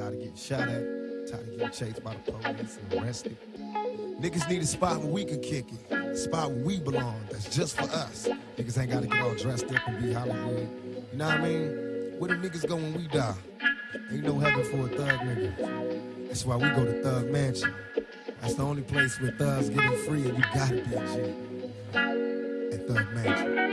Tired of getting shot at. Tired of getting chased by the police and arrested. Niggas need a spot where we can kick it. A spot where we belong. That's just for us. Niggas ain't gotta get all dressed up and be Hollywood. You know what I mean? Where the niggas go when we die? Ain't no heaven for a thug nigga. That's why we go to Thug Mansion. That's the only place where thugs getting free and you gotta be a G. At Thug Mansion.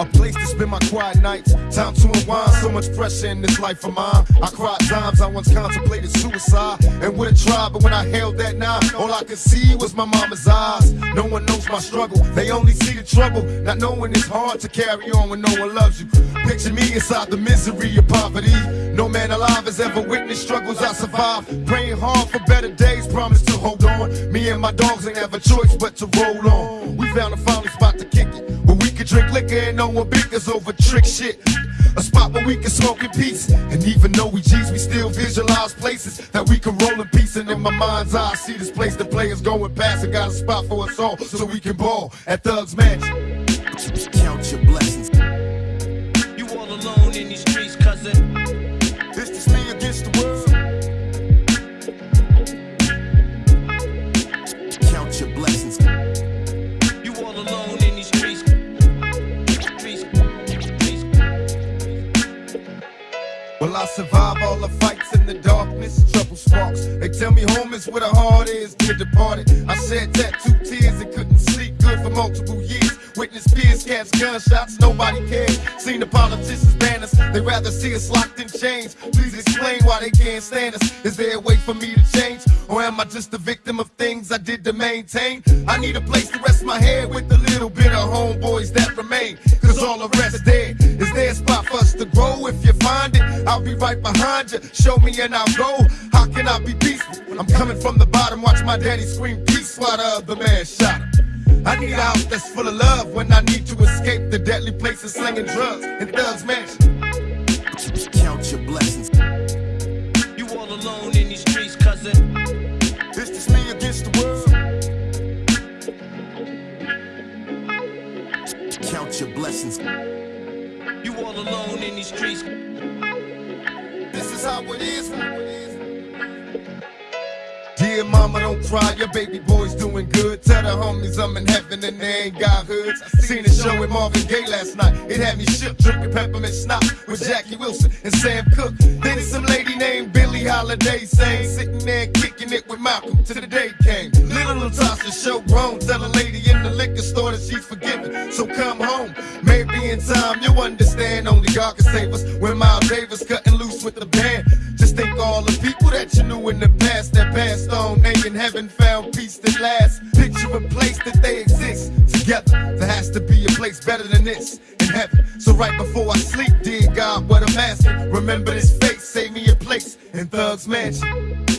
A place to spend my quiet nights. Time to unwind. So much pressure in this life of mine. I cried times. I once contemplated suicide and would have tried, but when I held that knife, all I could see was my mama's eyes. No one knows my struggle. They only see the trouble. Not knowing it's hard to carry on when no one loves you. Picture me inside the misery of poverty. No man alive has ever witnessed struggles I survived. Praying hard for better days. Promise to hold on. Me and my dogs ain't have a choice but to roll on. We found a finally spot to kick and no one bickers over trick shit. A spot where we can smoke in peace. And even though we G's, we still visualize places that we can roll in peace. And in my mind's eye, I see this place the players going past. and got a spot for us all so we can ball at Thugs Mansion. Count your blessings. You all alone in these streets, cousin. This is me against the world. Count your blessings. Will I survive all the fights in the darkness? Trouble sparks. They tell me home is where the heart is, dear departed. I shed tattoo tears and couldn't sleep good for multiple years. Witness peers, cats, gunshots, nobody cares. Seen the politicians ban us, they rather see us locked in chains. Please explain why they can't stand us. Is there a way for me to change? Or am I just a victim of things I did to maintain? I need a place to rest my head with the little bit of homeboys that remain. All the rest dead. Is there a spot for us to grow? If you find it, I'll be right behind you. Show me and I'll go. How can I be peaceful? I'm coming from the bottom, watch my daddy scream peace while the other man shot him. I need a house that's full of love when I need to escape the deadly places slinging drugs in Thugs Mansion. Count your blessings. You all alone in these streets. This is how it is. Dear mama, don't cry, your baby boy's doing good. Tell the homies I'm in heaven and they ain't got hoods. Seen a show with Marvin Gaye last night. It had me shook, drinking peppermint schnapps with Jackie Wilson and Sam Cooke. Then some lady named Billie Holiday sang, sitting there kicking it with Malcolm till the day came. Little Latasha show grown, tell a lady in the liquor store that she's forgiven. So come home, maybe in time you'll understand. Only God can save us. When Miles Davis cutting loose with the band. Just think all the people that you knew in the past that passed on. They in heaven found peace that lasts. Picture a place that they exist together. There has to be a place better than this in heaven. So right before I sleep, dear God, what I'm asking. Remember this face, save me a place in Thug's Mansion.